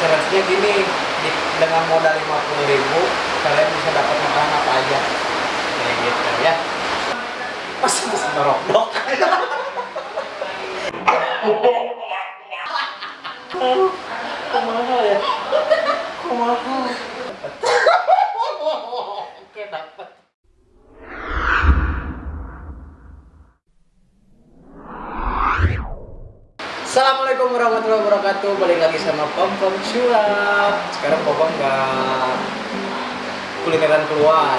challenge-nya gini di, dengan modal 50 ribu kalian bisa dapat makanan apa aja. Kayak gitu ya. Pas terus dorok dok kumaha ya? Kumaha Assalamualaikum warahmatullahi wabarakatuh. Balik lagi sama Pom Pom Sulap Sekarang Pom nggak kulineran keluar.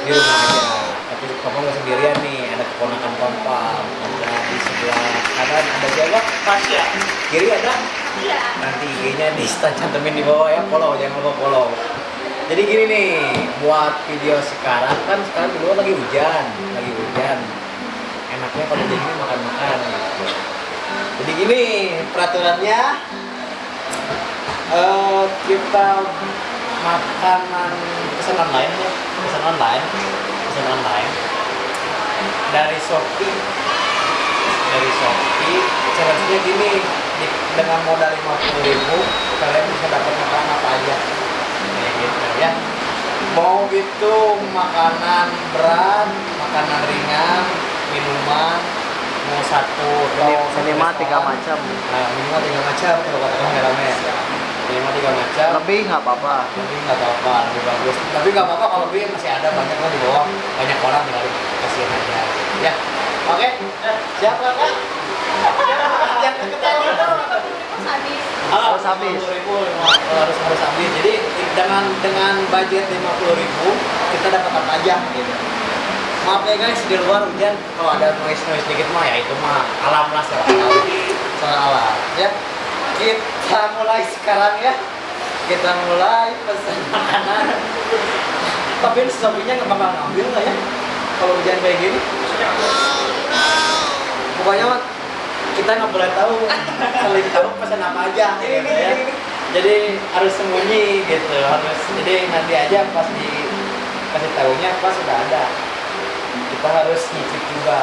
Di rumah aja. Tapi Pom nggak sendirian nih. Ada keponakan Pom Pom. Ada di sebelah kanan. Ada siapa? Pasya. Kiri ada? Iya. Nanti IG-nya di stand cantumin di bawah ya. Follow, jangan lupa follow. Jadi gini nih Buat video sekarang Kan sekarang di luar lagi hujan. Lagi hujan. Enaknya kalau jadi makan-makan. gitu jadi gini peraturannya eh kita makanan pesan online ya pesan online pesan online. Dari Shopee dari Shopee. Challenge-nya gini dengan modal 50 ribu kalian bisa dapat makanan apa aja. Kayak gitu ya. Mau itu makanan berat makanan ringan minuman mau satu atau Minimal tiga macam. Nah, minimal tiga macam kalau kata orang rame Minimal tiga macam. Lebih nggak apa-apa. Tapi nggak apa-apa, lebih bagus. Tapi nggak apa-apa kalau lebih masih ada banyak lah di bawah. Banyak orang tinggal kasihin aja. Ya, oke. Siap kakak? Yang ketawa. Mas habis. Harus habis. 50.000, harus harus habis. Jadi dengan dengan budget 50.000 kita dapat apa aja gitu. Maaf ya guys di luar hujan kalau ada noise noise dikit mah ya itu mah alam lah soal alam. Alam ya. Kita mulai sekarang ya. Kita mulai pesan makanan. Tapi sapinya nggak bakal ngambil nggak ya? Kalau hujan kayak gini. Pokoknya mah kita nggak boleh tahu saling tahu pesan apa aja gitu ya. Jadi harus sembunyi gitu, harus jadi nanti aja pas di kasih tahunya pas sudah ada. Kita harus nyicip juga.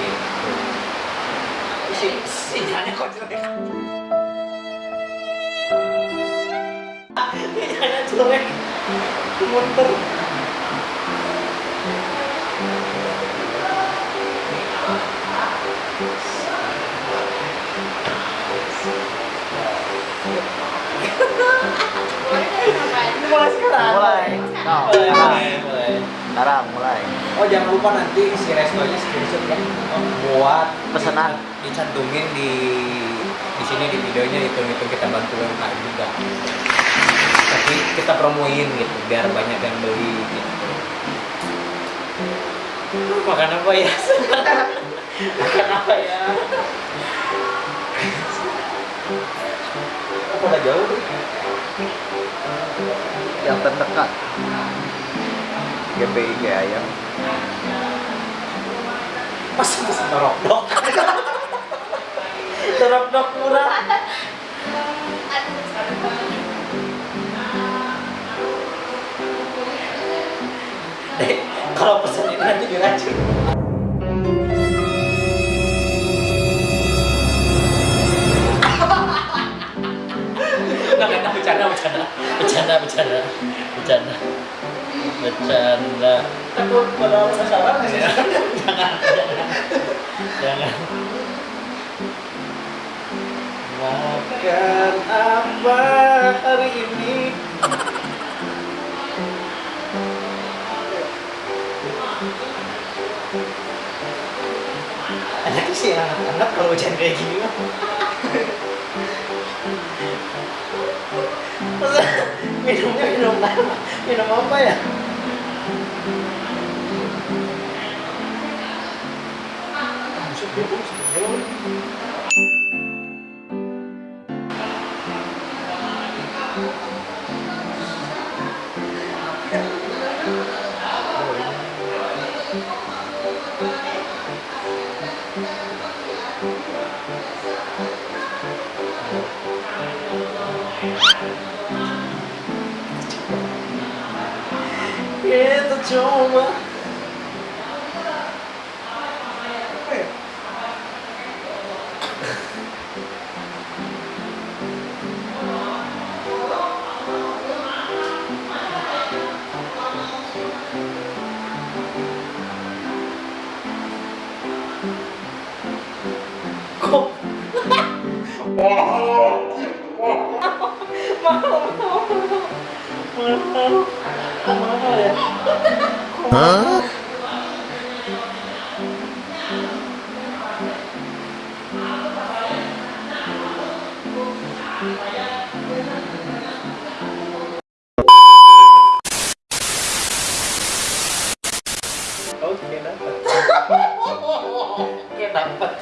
Gitu. Si sinyalnya kok jelek. Sinyalnya jelek. Muter. Mulai sekarang. Mulai. Mulai, sekarang. mulai. Oh jangan lupa nanti si restonya screenshot ya buat Pesanan. dicantumin di di sini di videonya itu itu kita bantu UMKM juga. Tapi kita promoin gitu biar banyak yang beli gitu. Makan apa ya? Makan apa ya? Apa udah jauh? Yang terdekat. GPI kayak ayam. Pas bisa dorok dok. dorok dok murah. Eh, kalau pesan ini nanti diracun. Enggak, enggak, bercanda, bercanda, bercanda, bercanda, bercanda, bercanda. Takut pada sasaran ya? Jangan, jangan. Makan apa hari ini? Enak sih anak-anak kalau hujan kayak gini mah. Minumnya minum apa? Minum apa ya? Kita coba. Apa Oke dapat. Oke dapat.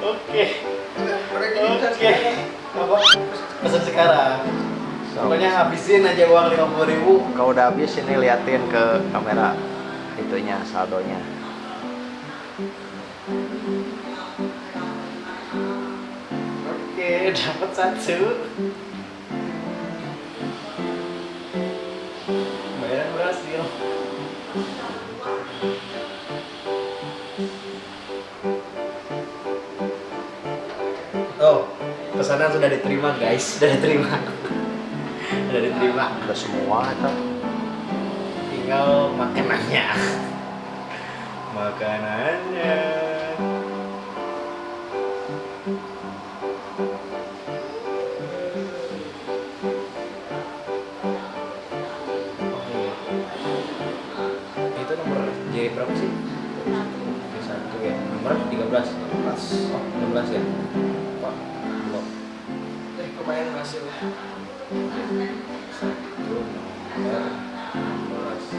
Oke. Oke. Apa? Sekarang. Pokoknya habisin aja uang lima puluh ribu. Kau udah habis ini liatin Oke, dapat satu. Bayaran berhasil. Oh, pesanan sudah diterima guys, sudah diterima. sudah diterima. Udah semua itu. Tinggal makanannya. Makanannya. Nomor J berapa sih? J satu ya. Nomor 13. 13. Oh, 16 ya. Pak. Belum. Eh, kemarin berhasil. Satu nomor 16.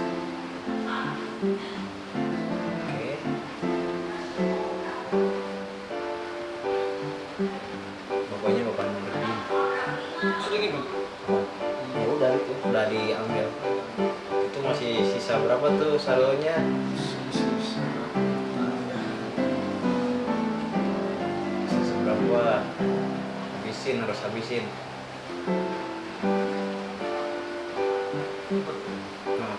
Udah diambil. Itu masih sisa berapa tuh saldonya? Habisin harus habisin. Nah.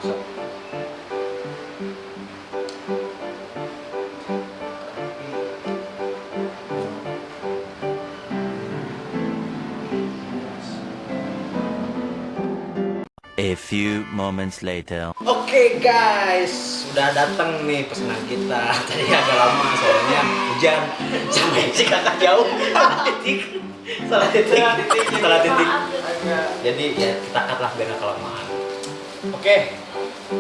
A few moments later. Oke guys, sudah datang nih pesanan kita. Tadi agak lama soalnya hujan sampai si kakak jauh. Salah titik, salah titik, Jadi ya kita cut lah biar kelamaan. Oke,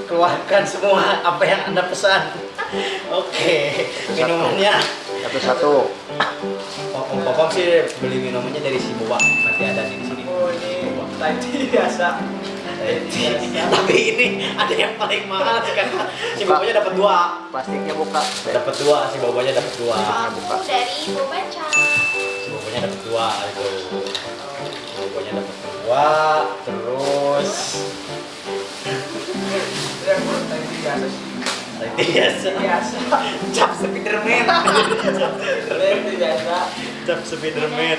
keluarkan semua apa yang anda pesan. Oke, minumannya. Satu-satu. Om Popom sih beli minumannya dari si Boba. Nanti ada nih di sini. oh ini Boba. tadi biasa. Tapi ini ada yang paling mahal karena si Bobanya dapat dua. Plastiknya buka. Dapat dua, si Bobanya dapat dua. Buka. Dari Bobaca. Bobonya dapat dua itu bobonya dapat dua terus tadi biasa. Biasa. Cap Spiderman. Tadi biasa. cap Spiderman.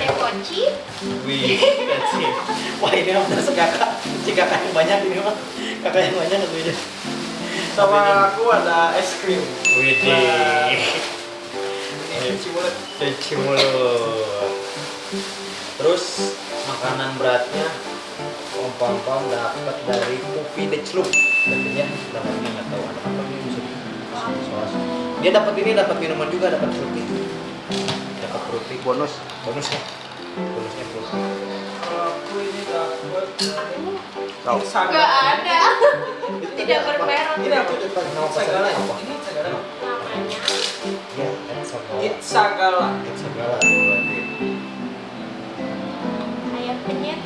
Wih it. Wah ini mah bener kakak si kakak yang banyak ini mah kakak yang banyak tentunya Sama aku ada es krim. wih Ini cuci mulut. cuci mulut terus makanan beratnya om pam pam dapat dari kopi Dechlup katanya dapatnya nggak tahu ada apa nih musuh dia dapat ini dapat minuman juga dapat fruity dapat fruity Bonus. bonusnya bonusnya fruity Aku ini dapat Tahu. Instagram. Gak ada. Tidak bermerek. Ini apa? Nama Sagala. pesannya apa? Ini Sagala. Namanya. ya Sagala. Sagala berarti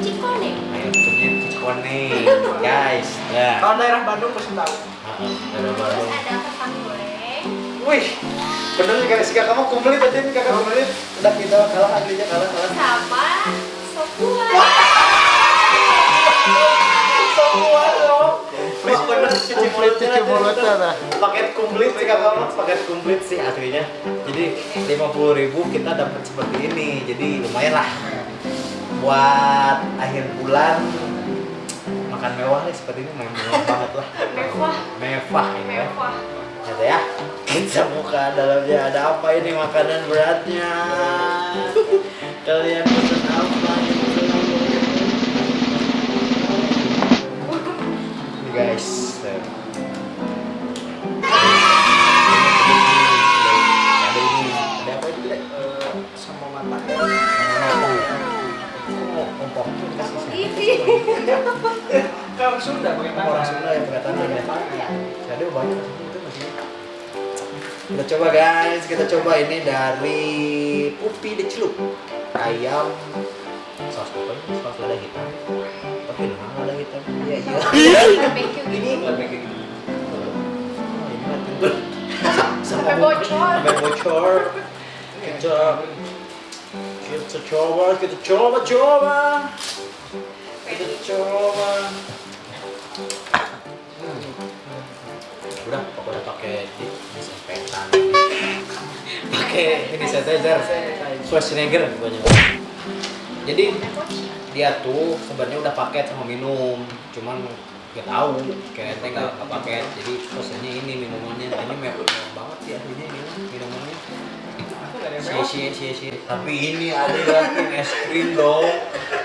cikone. ayam penyet cikone guys ya Kalau daerah Bandung pasti tahu. Heeh, ada Terus ada kentang goreng. Wih, bener nih kakak si kakak mau kumplit tadi nih kakak kumplit. Udah kita kalah aslinya kalah kalah. Sama sop buah. Semua dong. Wih bener cuci Kumplit cuci mulutnya dah. Paket kumplit sih kakak mah paket kumplit sih aslinya. Jadi lima puluh ribu kita dapat seperti ini. Jadi lumayan lah. Buat akhir bulan makan mewah nih seperti ini mewah banget lah. Mewah. Mewah ya. Mewah. Ada ya. Kita buka dalamnya ada apa ini makanan beratnya. Kalian pesan apa guys. Sunda pakai tangan. orang Sunda yang pakai tangan ya. Ya. jadi banyak. Itu masih kita coba guys. Kita coba ini dari Pupi de Celup ayam. Saus apa? Ini saus lada hitam. Tapi mana lada hitam? Iya iya. Barbecue ini barbecue. Gitu Oh, ini mah Sampai bocor. sampai bocor. Kita kita coba kita coba coba. Kita coba udah pokoknya pakai di disinfektan. Pakai ini sanitizer Schwarzenegger pokoknya. Jadi dia tuh sebenarnya udah paket sama minum cuman gak tahu kayak ente nggak paket jadi pesannya ini minumannya ini mewah banget sih aslinya minumannya si si si si tapi ini ada lagi es krim dong.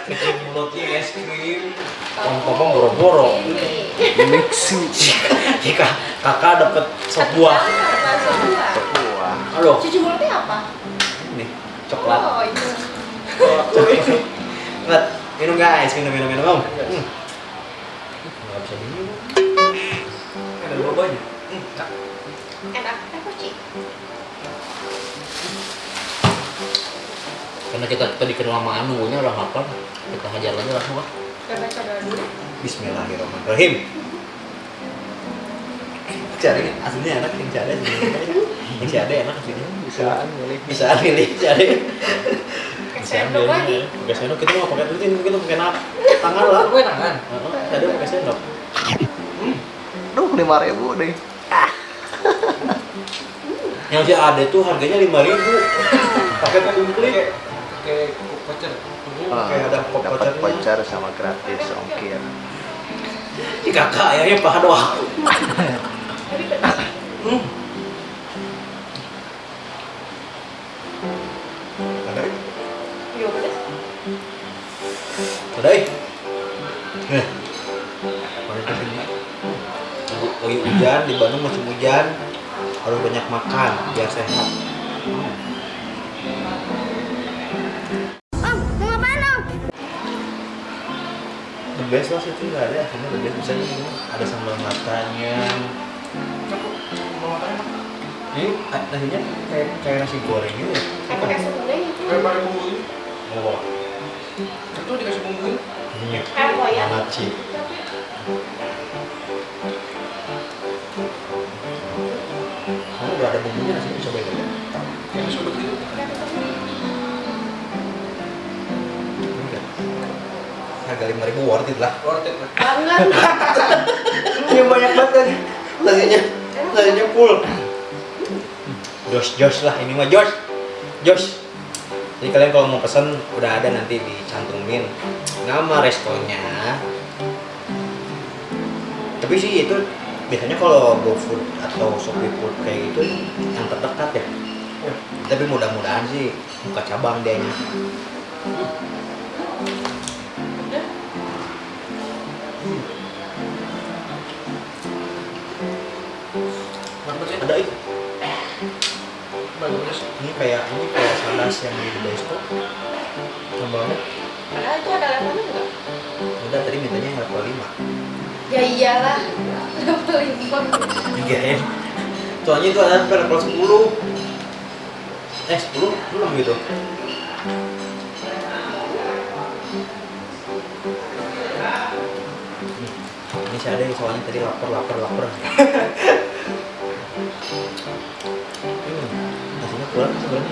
Kecil mulutnya es krim pom-pom boro-boro. Ini. mixing jika kakak dapet sop buah. Apa? Sop buah? buah. Aduh. Cuci mulutnya apa? ini coklat. Oh, itu. Nggak, minum guys minum minum minum om. Hmm. nggak bisa minum. Ada bobanya. Enak. Eh, kuci. Karena kita tadi kenal sama Anu nya udah hafal kita hajar lagi langsung dulu. Bismillahirrahmanirrahim. Cari aslinya enak yang cari yang cari enak aslinya. Bisaan milih. Bisa pilih cari. Sendok lagi. pakai sendok kita mau pakai rutin kita pakai nap tangan lah. Gue tangan. Tadi pakai sendok. Duh lima ribu deh. Yang si Ade tuh harganya lima ribu. Pakai komplit Pakai voucher. Ah, ada dapat voucher sama gratis ongkir si kakak ya paha doang Tapi pedas. hmm. ada? Iya, eh. Mana tuh sini lagi hujan di Bandung musim hujan harus banyak makan biar sehat. Om, best lah itu nggak ada akhirnya the best misalnya ini ada sambal matanya ini nasinya kayak kayak nasi goreng gitu ya pakai sendok itu. Kayak pakai bumbu ini. oh Itu dikasih bumbu ini. Kayak koyak. naci kamu udah ada bumbunya nasinya coba itu Yang disebut gitu. Harga lima ribu worth it lah. Worth it lah. Banget. ini banyak banget kan. Nasinya nasinya full. Josh Josh lah ini mah Josh. Josh. Jadi kalian kalau mau pesen udah ada nanti dicantumin. Nama restonya tapi sih itu biasanya kalau GoFood atau Shopee Food kayak gitu yang terdekat ya. Tapi mudah-mudahan sih buka cabang dia ada itu Bagus. ini kayak ini kayak salas yang di Besto sambalnya Padahal itu ada levelnya enggak? udah tadi mintanya level 5 Ya iyalah. Level lima. tiga ya soalnya itu ada sampai level 10 eh 10 belum gitu ini saya ada soalnya tadi lapar lapar lapar kan?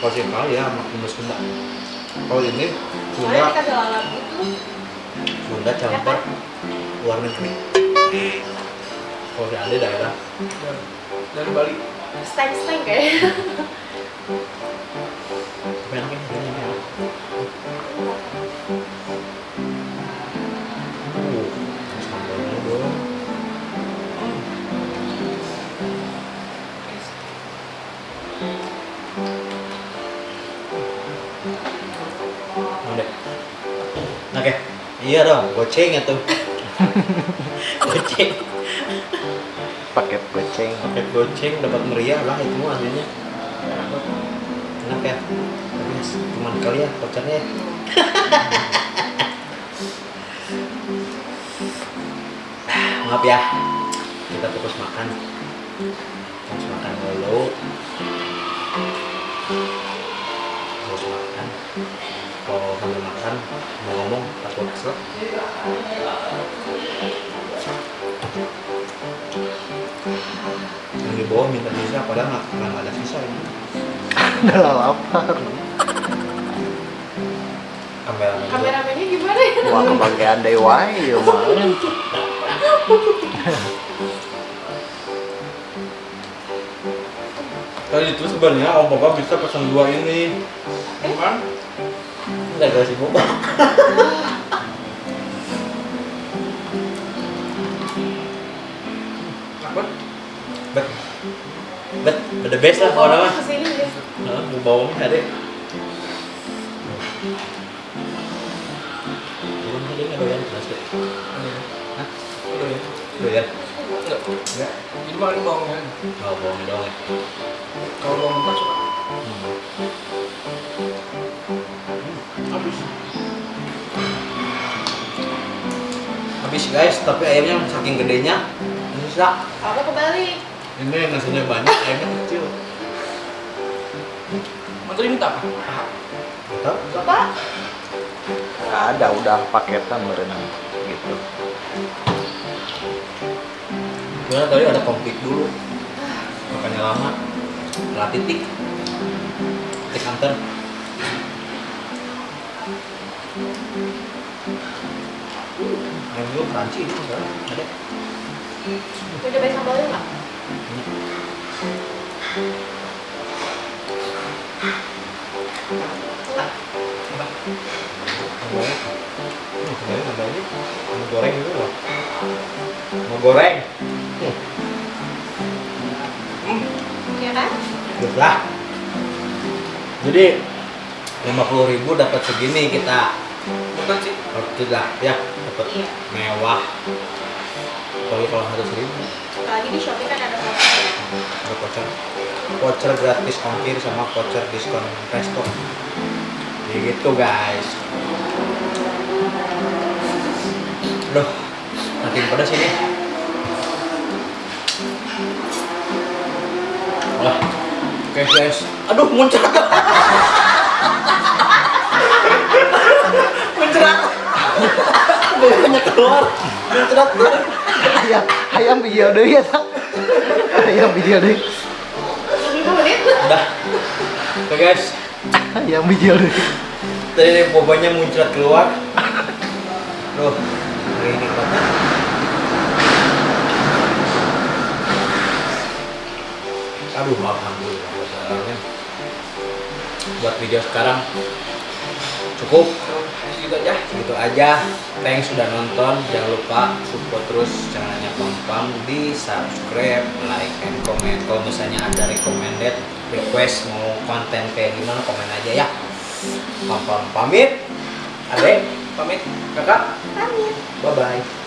kalau kali ya makin Sunda kalau ini Sunda. Sunda campur luar negeri kalau si Ade daerah Dari Bali. Steng-steng kayaknya. Iya dong, goceng ya tuh. goceng. paket goceng paket goceng dapat meriah lah itu mah hasilnya enak ya tapi cuman kali ya vouchernya ya. maaf ya kita fokus makan fokus makan dulu mau ngomong takut kesel yang di bawah minta sisa padahal nggak nggak ada sisa ini udah lapar kamera Kameramennya gimana ya? wah kebagian deh wae ya mah Tadi itu sebenarnya om papa bisa pesan dua ini. Bukan? Enggak ada sih? Bet, bet, the best lah kalau nama. Ke sini ya. Nah, mau bawangnya ada. Belum tadi nggak doyan deh. Hah? Ya? Doyan? Enggak. Enggak. Jadi makan bawangnya. Oh, bawangnya doang ya. Kalau bawang mentah suka. Habis guys, tapi ayamnya saking gedenya bisa. Aku kebalik. Ini nasinya banyak, ayamnya kecil. Mantu minta apa? Tetap. Bapak, Nggak ada udah paketan berenang gitu Karena tadi ada konflik dulu. Makanya lama. Telah titik. Titik antar. Ayam dulu crunchy ini sekarang ada. cobain sambalnya nggak? Enggak. Mau goreng dulu loh. Mau goreng. Hmm. Iya kan? Good lah. Jadi 50.000 ribu dapat segini kita. Bukan sih. Oh, tidak ya dapat Iya. mewah. Apalagi kalau harus ribu Apalagi di Shopee kan ada voucher ya. ada voucher. Voucher gratis ongkir sama voucher diskon resto. Jadi gitu guys. Aduh, makin pedas ini. Wah, oke guys. Aduh, muncrat. muncrat. Banyak keluar. Muncrat. ayam ayam video deh ya tak ayam video deh 5 menit. Udah. Oke guys. ayam video deh Tadi bobanya muncrat keluar. Loh, ini. Aduh, alhamdulillah. Buat video sekarang cukup Segitu aja. gitu aja. Thanks sudah nonton. Jangan lupa support terus channelnya Pam di subscribe, like, and comment. Kalau misalnya ada recommended request mau konten kayak gimana komen aja ya. Pam pamit. Adek pamit. Kakak Pamit. bye bye.